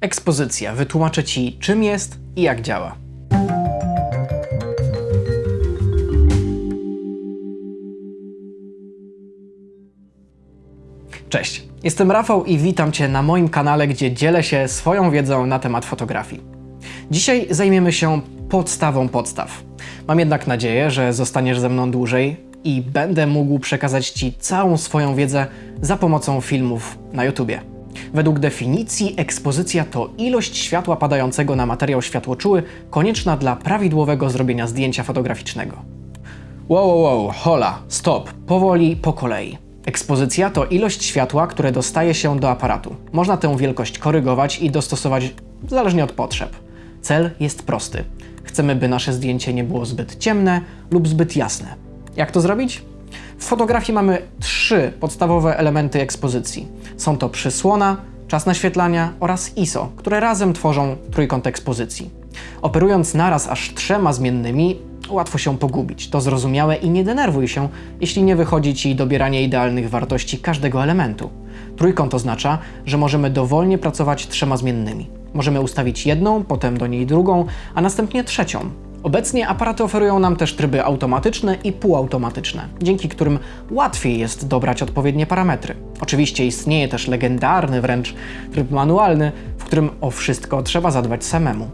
Ekspozycja. Wytłumaczę Ci, czym jest i jak działa. Cześć, jestem Rafał i witam Cię na moim kanale, gdzie dzielę się swoją wiedzą na temat fotografii. Dzisiaj zajmiemy się podstawą podstaw. Mam jednak nadzieję, że zostaniesz ze mną dłużej i będę mógł przekazać Ci całą swoją wiedzę za pomocą filmów na YouTubie. Według definicji ekspozycja to ilość światła padającego na materiał światłoczuły konieczna dla prawidłowego zrobienia zdjęcia fotograficznego. Wow, wow, wow, hola, stop, powoli, po kolei. Ekspozycja to ilość światła, które dostaje się do aparatu. Można tę wielkość korygować i dostosować zależnie od potrzeb. Cel jest prosty. Chcemy, by nasze zdjęcie nie było zbyt ciemne lub zbyt jasne. Jak to zrobić? W fotografii mamy trzy podstawowe elementy ekspozycji. Są to przysłona, czas naświetlania oraz ISO, które razem tworzą trójkąt ekspozycji. Operując naraz aż trzema zmiennymi, łatwo się pogubić. To zrozumiałe i nie denerwuj się, jeśli nie wychodzi Ci dobieranie idealnych wartości każdego elementu. Trójkąt oznacza, że możemy dowolnie pracować trzema zmiennymi. Możemy ustawić jedną, potem do niej drugą, a następnie trzecią. Obecnie aparaty oferują nam też tryby automatyczne i półautomatyczne, dzięki którym łatwiej jest dobrać odpowiednie parametry. Oczywiście istnieje też legendarny wręcz tryb manualny, w którym o wszystko trzeba zadbać samemu.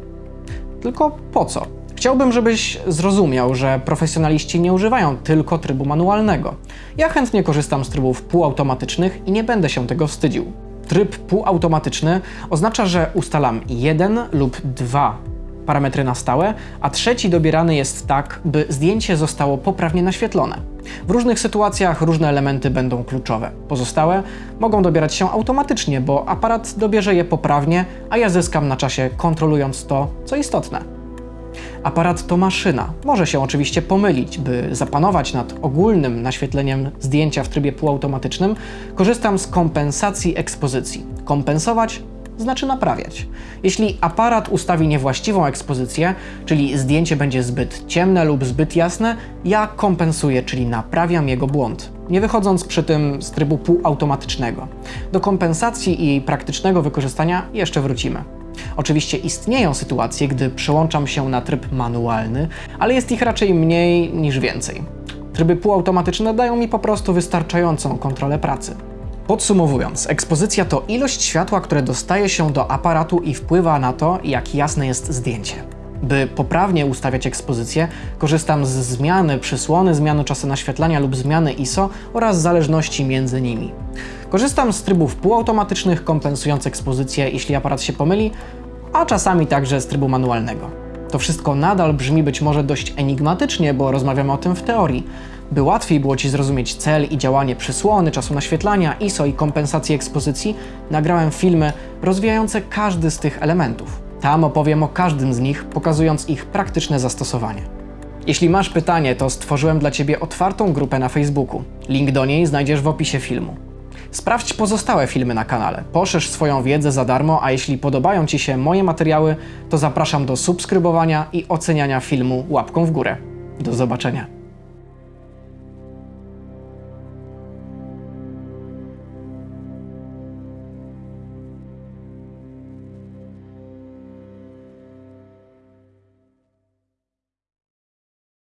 Tylko po co? Chciałbym, żebyś zrozumiał, że profesjonaliści nie używają tylko trybu manualnego. Ja chętnie korzystam z trybów półautomatycznych i nie będę się tego wstydził. Tryb półautomatyczny oznacza, że ustalam jeden lub dwa parametry na stałe, a trzeci dobierany jest tak, by zdjęcie zostało poprawnie naświetlone. W różnych sytuacjach różne elementy będą kluczowe. Pozostałe mogą dobierać się automatycznie, bo aparat dobierze je poprawnie, a ja zyskam na czasie kontrolując to, co istotne. Aparat to maszyna. Może się oczywiście pomylić. By zapanować nad ogólnym naświetleniem zdjęcia w trybie półautomatycznym, korzystam z kompensacji ekspozycji. Kompensować znaczy naprawiać. Jeśli aparat ustawi niewłaściwą ekspozycję, czyli zdjęcie będzie zbyt ciemne lub zbyt jasne, ja kompensuję, czyli naprawiam jego błąd, nie wychodząc przy tym z trybu półautomatycznego. Do kompensacji i jej praktycznego wykorzystania jeszcze wrócimy. Oczywiście istnieją sytuacje, gdy przełączam się na tryb manualny, ale jest ich raczej mniej niż więcej. Tryby półautomatyczne dają mi po prostu wystarczającą kontrolę pracy. Podsumowując, ekspozycja to ilość światła, które dostaje się do aparatu i wpływa na to, jak jasne jest zdjęcie. By poprawnie ustawiać ekspozycję, korzystam z zmiany przysłony, zmiany czasu naświetlania lub zmiany ISO oraz zależności między nimi. Korzystam z trybów półautomatycznych, kompensując ekspozycję, jeśli aparat się pomyli, a czasami także z trybu manualnego. To wszystko nadal brzmi być może dość enigmatycznie, bo rozmawiamy o tym w teorii. By łatwiej było Ci zrozumieć cel i działanie przysłony, czasu naświetlania, ISO i kompensacji ekspozycji, nagrałem filmy rozwijające każdy z tych elementów. Tam opowiem o każdym z nich, pokazując ich praktyczne zastosowanie. Jeśli masz pytanie, to stworzyłem dla Ciebie otwartą grupę na Facebooku. Link do niej znajdziesz w opisie filmu. Sprawdź pozostałe filmy na kanale, poszerz swoją wiedzę za darmo, a jeśli podobają Ci się moje materiały, to zapraszam do subskrybowania i oceniania filmu łapką w górę. Do zobaczenia.